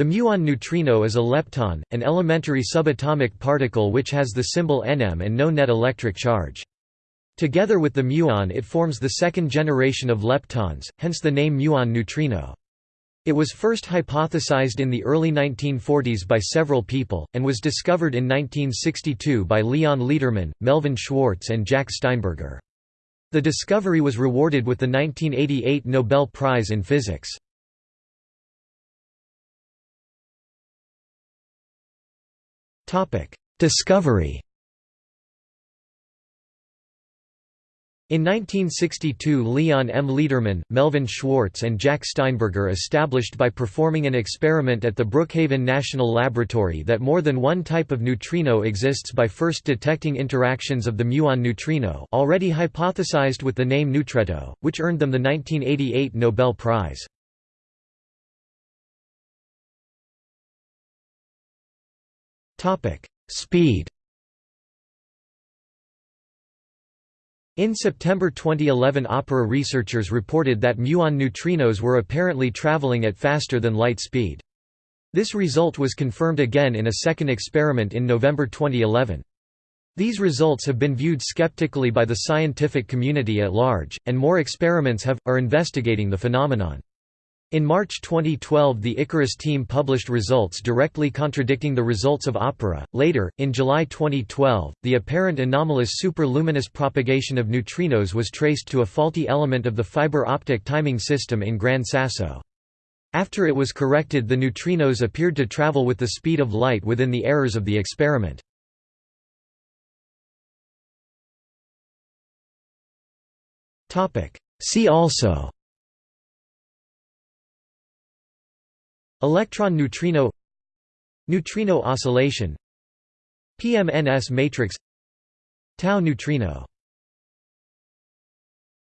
The muon neutrino is a lepton, an elementary subatomic particle which has the symbol Nm and no net electric charge. Together with the muon it forms the second generation of leptons, hence the name muon neutrino. It was first hypothesized in the early 1940s by several people, and was discovered in 1962 by Leon Lederman, Melvin Schwartz and Jack Steinberger. The discovery was rewarded with the 1988 Nobel Prize in Physics. Discovery In 1962 Leon M. Lederman, Melvin Schwartz and Jack Steinberger established by performing an experiment at the Brookhaven National Laboratory that more than one type of neutrino exists by first detecting interactions of the muon neutrino already hypothesized with the name neutretto, which earned them the 1988 Nobel Prize. Speed In September 2011 Opera researchers reported that muon neutrinos were apparently traveling at faster than light speed. This result was confirmed again in a second experiment in November 2011. These results have been viewed skeptically by the scientific community at large, and more experiments have, are investigating the phenomenon. In March 2012 the Icarus team published results directly contradicting the results of OPERA. Later, in July 2012, the apparent anomalous superluminous propagation of neutrinos was traced to a faulty element of the fiber optic timing system in Gran Sasso. After it was corrected the neutrinos appeared to travel with the speed of light within the errors of the experiment. See also Electron neutrino Neutrino oscillation PMNS matrix Tau neutrino